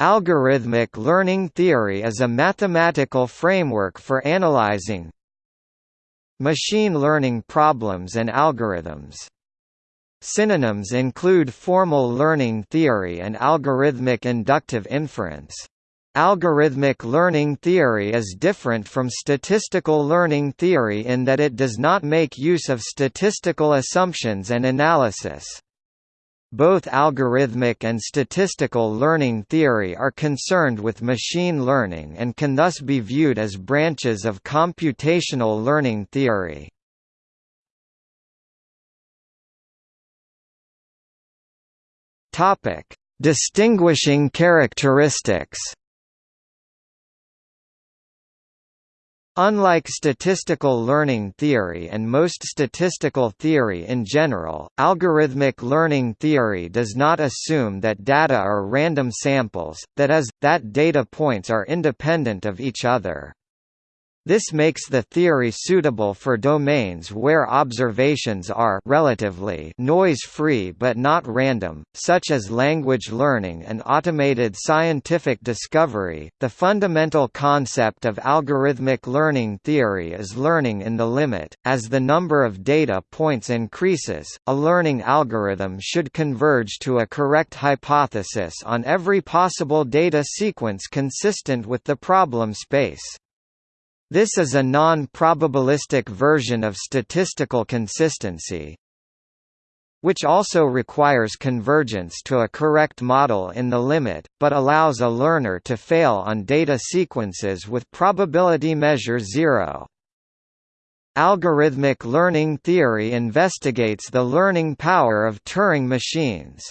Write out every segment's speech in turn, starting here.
Algorithmic learning theory is a mathematical framework for analyzing machine learning problems and algorithms. Synonyms include formal learning theory and algorithmic inductive inference. Algorithmic learning theory is different from statistical learning theory in that it does not make use of statistical assumptions and analysis. Both algorithmic and statistical learning theory are concerned with machine learning and can thus be viewed as branches of computational learning theory. Distinguishing characteristics Unlike statistical learning theory and most statistical theory in general, algorithmic learning theory does not assume that data are random samples, that is, that data points are independent of each other. This makes the theory suitable for domains where observations are relatively noise-free but not random, such as language learning and automated scientific discovery. The fundamental concept of algorithmic learning theory is learning in the limit. As the number of data points increases, a learning algorithm should converge to a correct hypothesis on every possible data sequence consistent with the problem space. This is a non-probabilistic version of statistical consistency, which also requires convergence to a correct model in the limit, but allows a learner to fail on data sequences with probability measure zero. Algorithmic learning theory investigates the learning power of Turing machines.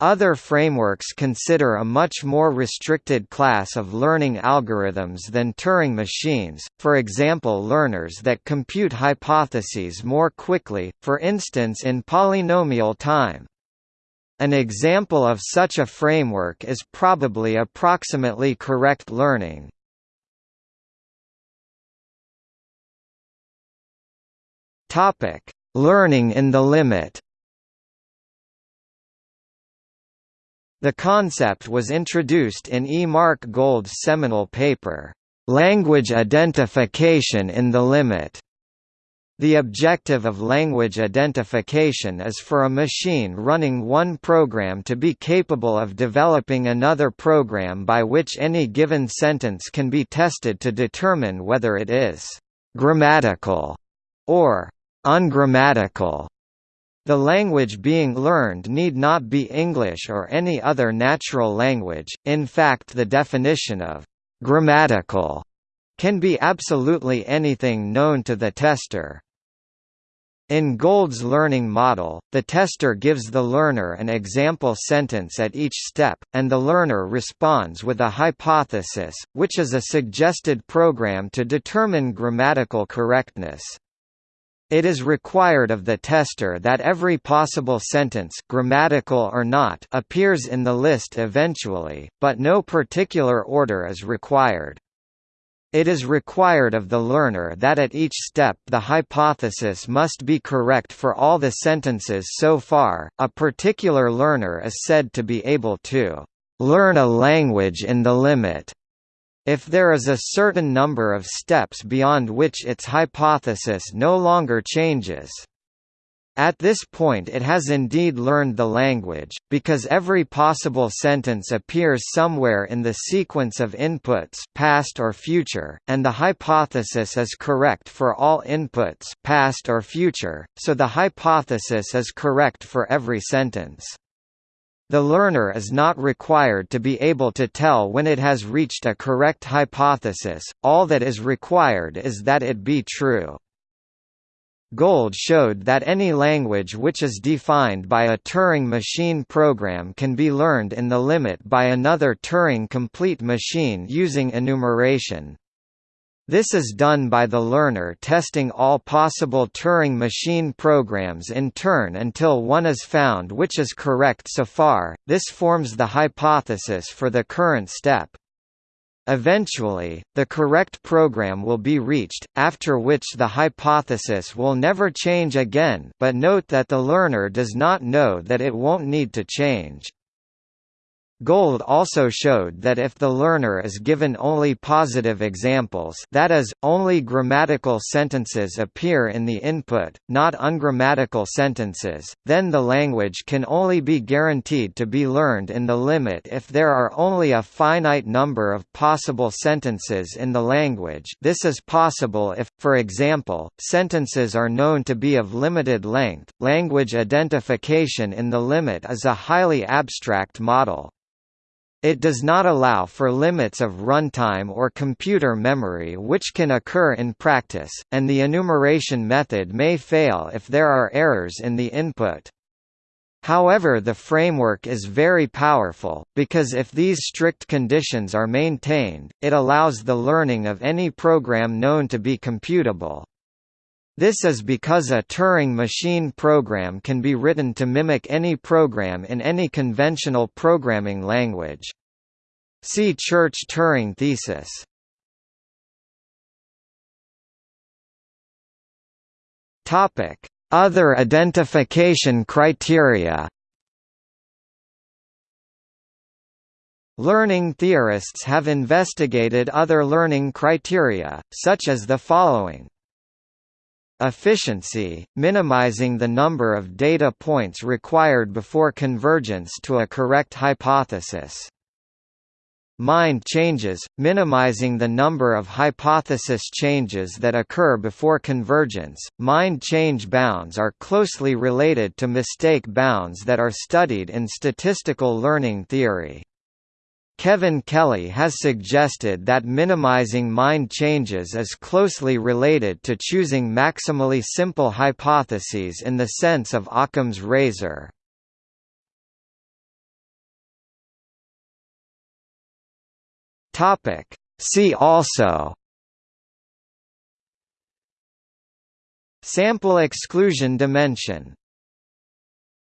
Other frameworks consider a much more restricted class of learning algorithms than Turing machines, for example learners that compute hypotheses more quickly, for instance in polynomial time. An example of such a framework is probably approximately correct learning. Learning in the limit The concept was introduced in E. Mark Gold's seminal paper, "'Language Identification in the Limit' The objective of language identification is for a machine running one program to be capable of developing another program by which any given sentence can be tested to determine whether it is «grammatical» or «ungrammatical». The language being learned need not be English or any other natural language, in fact the definition of «grammatical» can be absolutely anything known to the tester. In Gold's learning model, the tester gives the learner an example sentence at each step, and the learner responds with a hypothesis, which is a suggested program to determine grammatical correctness. It is required of the tester that every possible sentence grammatical or not appears in the list eventually, but no particular order is required. It is required of the learner that at each step the hypothesis must be correct for all the sentences so far. A particular learner is said to be able to learn a language in the limit if there is a certain number of steps beyond which its hypothesis no longer changes. At this point it has indeed learned the language, because every possible sentence appears somewhere in the sequence of inputs past or future, and the hypothesis is correct for all inputs past or future, so the hypothesis is correct for every sentence. The learner is not required to be able to tell when it has reached a correct hypothesis, all that is required is that it be true. Gold showed that any language which is defined by a Turing machine program can be learned in the limit by another Turing complete machine using enumeration. This is done by the learner testing all possible Turing machine programs in turn until one is found which is correct so far, this forms the hypothesis for the current step. Eventually, the correct program will be reached, after which the hypothesis will never change again but note that the learner does not know that it won't need to change. Gold also showed that if the learner is given only positive examples that is, only grammatical sentences appear in the input, not ungrammatical sentences, then the language can only be guaranteed to be learned in the limit if there are only a finite number of possible sentences in the language this is possible if, for example, sentences are known to be of limited length. Language identification in the limit is a highly abstract model. It does not allow for limits of runtime or computer memory which can occur in practice, and the enumeration method may fail if there are errors in the input. However the framework is very powerful, because if these strict conditions are maintained, it allows the learning of any program known to be computable. This is because a Turing machine program can be written to mimic any program in any conventional programming language. See Church-Turing thesis. Other identification criteria Learning theorists have investigated other learning criteria, such as the following Efficiency, minimizing the number of data points required before convergence to a correct hypothesis. Mind changes, minimizing the number of hypothesis changes that occur before convergence. Mind change bounds are closely related to mistake bounds that are studied in statistical learning theory. Kevin Kelly has suggested that minimizing mind changes is closely related to choosing maximally simple hypotheses in the sense of Occam's razor. See also. Sample exclusion dimension